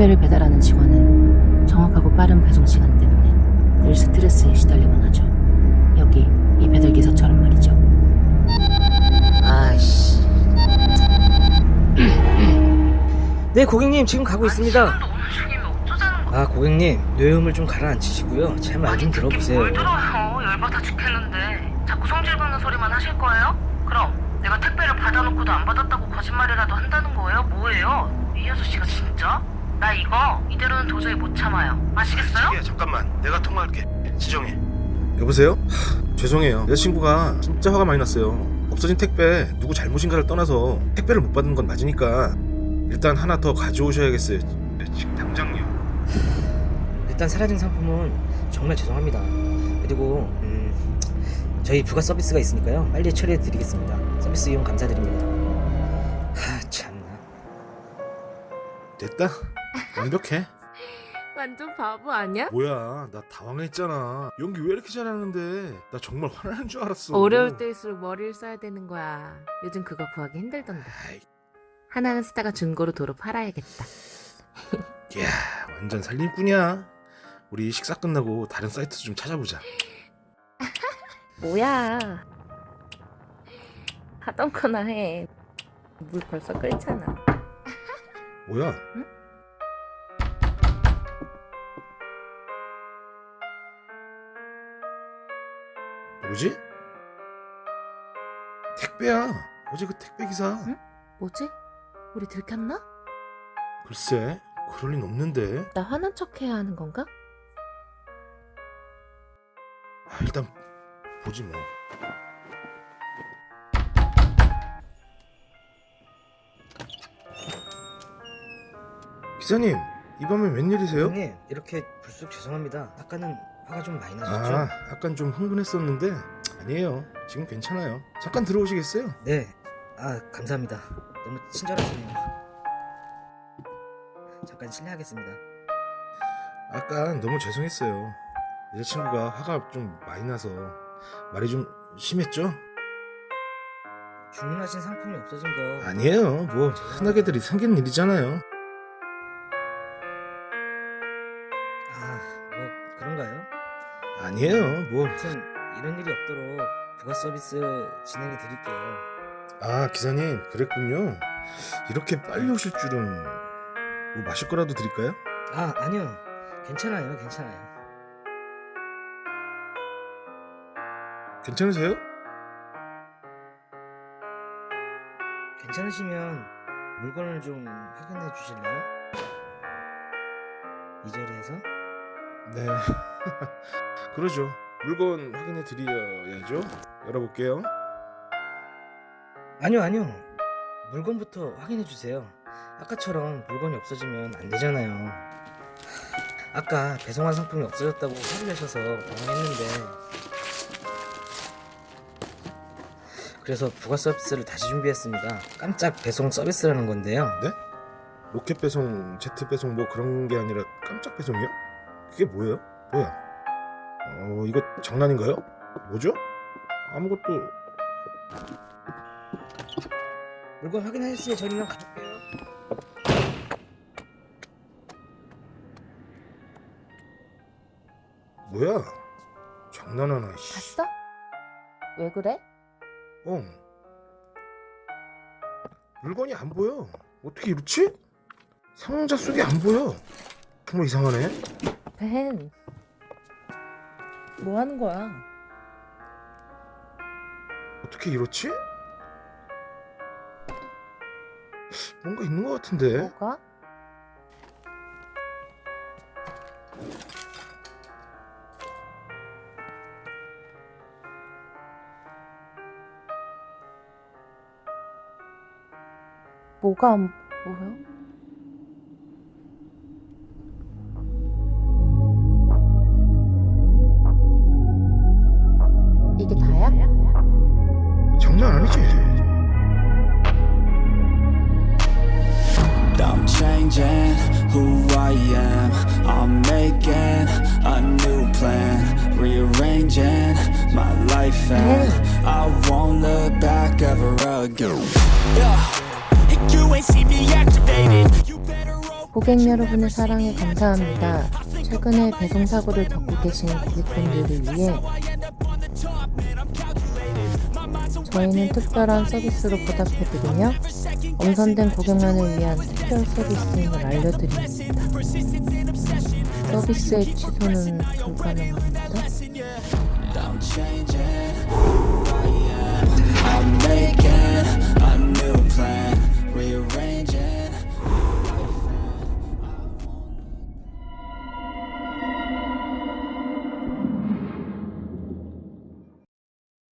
택배를 배달하는 직원은 정확하고 빠른 배송 시간 때문에 늘 스트레스에 시달리곤 하죠. 여기 이 배달 기사처럼 말이죠. 아이씨. 네, 고객님 지금 가고 있습니다. 거야? 아, 고객님 뇌음을 좀 가라앉히시고요. 제 말 좀 들어보세요. 뭘 들어요? 열받아 죽겠는데. 자꾸 성질 붙는 소리만 하실 거예요? 그럼 내가 택배를 받아놓고도 안 받았다고 거짓말이라도 한다는 거예요? 뭐예요? 이 아저씨가 진짜? 나 이거 이대로는 도저히 못 참아요. 아시겠어요? 자기야 잠깐만 내가 통화할게 지정해 여보세요? 하, 죄송해요 여자친구가 진짜 화가 많이 났어요 없어진 택배 누구 잘못인가를 떠나서 택배를 못 받은 건 맞으니까 일단 하나 더 가져오셔야겠어요 네, 지금 당장요 일단 사라진 상품은 정말 죄송합니다. 그리고 음, 저희 부가 서비스가 있으니까요. 빨리 처리해 드리겠습니다. 서비스 이용 감사드립니다. 하, 참나. 됐다 완벽해 완전 바보 아니야? 뭐야 나 당황했잖아 연기 왜 이렇게 잘하는데 나 정말 화나는 줄 알았어 어려울 때일수록 머리를 써야 되는 거야. 요즘 그거 구하기 힘들던데. 아이, 하나는 쓰다가 중고로 도로 팔아야겠다. 이야 완전 살림꾼이야 우리 식사 끝나고 다른 사이트 좀 찾아보자 뭐야? 하던 거나 해. 물 벌써 끓잖아. 뭐야 응? 뭐지? 택배야 어제 그 택배 기사 응? 뭐지? 우리 들켰나? 글쎄 그럴 린 없는데 나 화난 척 해야 하는 건가? 아, 일단 보지 뭐 기사님 이 밤에 웬일이세요? 형님 이렇게 불쑥 죄송합니다. 아까는 화가 좀 많이 나셨죠? 아 약간 좀 흥분했었는데 아니에요 지금 괜찮아요 잠깐 들어오시겠어요? 네. 아 감사합니다. 너무 친절하시네요. 잠깐 실례하겠습니다. 아까 너무 죄송했어요 여자친구가 화가 좀 많이 나서 말이 좀 심했죠? 주문하신 상품이 없어진 거 아니에요 뭐 흔하게들이 생긴 일이잖아요 아니에요 뭐 아무튼 이런 일이 없도록 부가 서비스 진행해 드릴게요. 아 기사님 그랬군요 이렇게 빨리 오실 줄은 뭐 마실 거라도 드릴까요? 아, 아니요. 괜찮아요. 괜찮아요. 괜찮으세요? 괜찮으시면 물건을 좀 확인해 주실래요? 이 자리에서? 네 그러죠 물건 확인해 드려야죠 열어볼게요 아니요, 아니요. 물건부터 확인해 주세요. 아까처럼 물건이 없어지면 안 되잖아요. 아까 배송한 상품이 없어졌다고 화를 내셔서 당황했는데 그래서 부가 서비스를 다시 준비했습니다. 깜짝 배송 서비스라는 건데요. 네? 로켓 배송, 제트 배송 뭐 그런 게 아니라 깜짝 배송이요? 그게 뭐예요? 뭐야? 어 이거 장난인가요? 뭐죠? 아무것도 물건 확인하셨으니 저희는 가볼게요. 뭐야? 장난하나 씨. 봤어? 왜 그래? 어. 물건이 안 보여. 어떻게 이렇지? 상자 속이 안 보여. 정말 이상하네. 벤. 뭐 하는 거야? 어떻게 이렇지? 뭔가 있는 것 같은데. 뭐가? 뭐가 안 보여? Changing who I am. I'm making a new plan, rearranging my life, and I won't look back ever again. And you ain't see me activated. You better. 고객 여러분의 사랑에 감사합니다. 최근에 배송 사고를 겪고 계신 고객분들을 위해 저희는 특별한 서비스로 보답해드리며 엄선된 고객만을 위한 특별 서비스인을 알려드립니다. 서비스의 취소는 불가능합니다.